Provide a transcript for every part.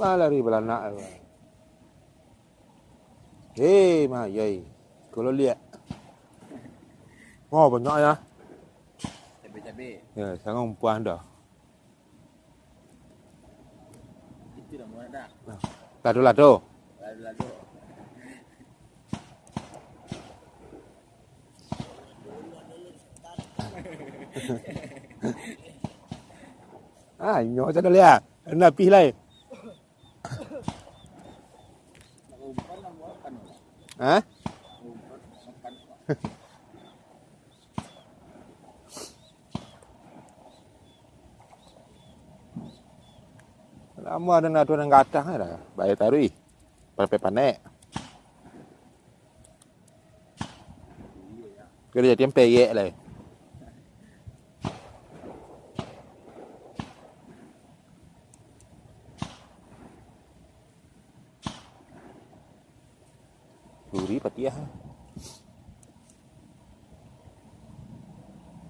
Malah lari belanak. Hei, mah yai. Kalau lihat. Oh, banyak ya. Cabai-cabai. Ya, sangat puan dah. Itu dah muat dah. Lado-lado. Lalu-lalu. Ah, nyok sana lihat. Napi lai. Nak Ha? Lama ada nak turun ke atas kan dah. Baik tarui. Pepe panek. Kerja tempe yek lah.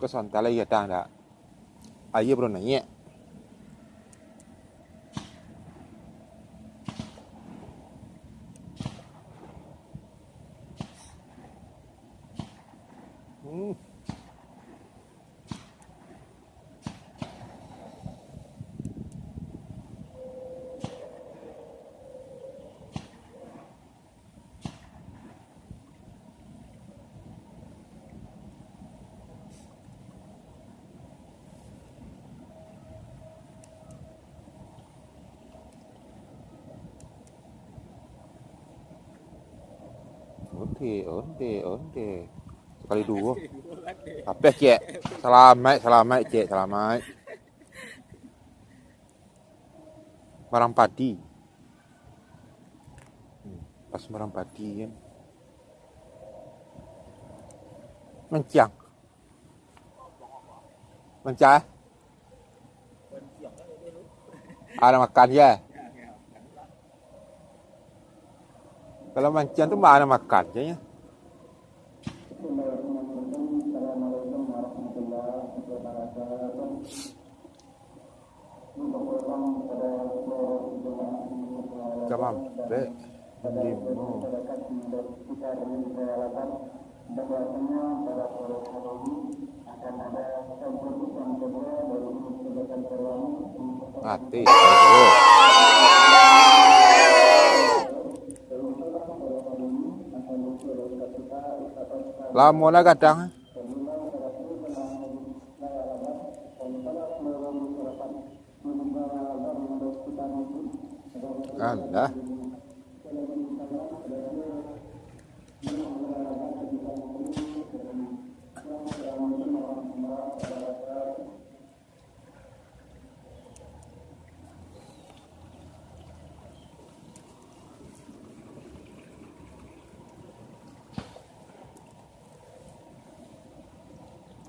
que son tala y ya está, la ayebrón no. Onde, onde, onde. Sekali dua. Kata. Apa cik? Selamat, selamat cik, selamat. Barang padi. Hmm, Pas barang padi kan. Mencang. Mencah. Tu. Ada makan ya. Ya, ya. Kalau mancang tu mana makan je ya. Tamam. Dengan peralatan bahwasanya akan ada Mati. Lama lah kadang. Alah.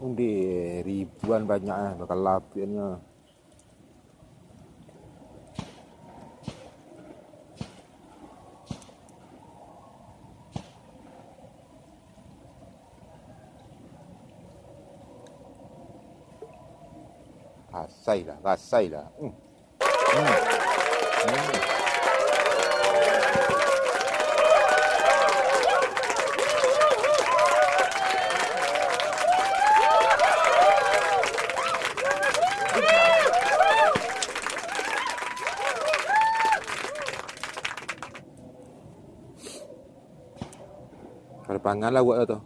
Undi ribuan banyaknya bakal lapiannya. Rasai lah, rasai lah. Hmm. Hmm. Hmm. Para pagar la huevo todo.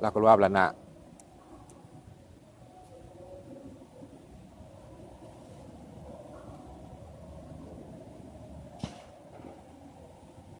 la colonna plana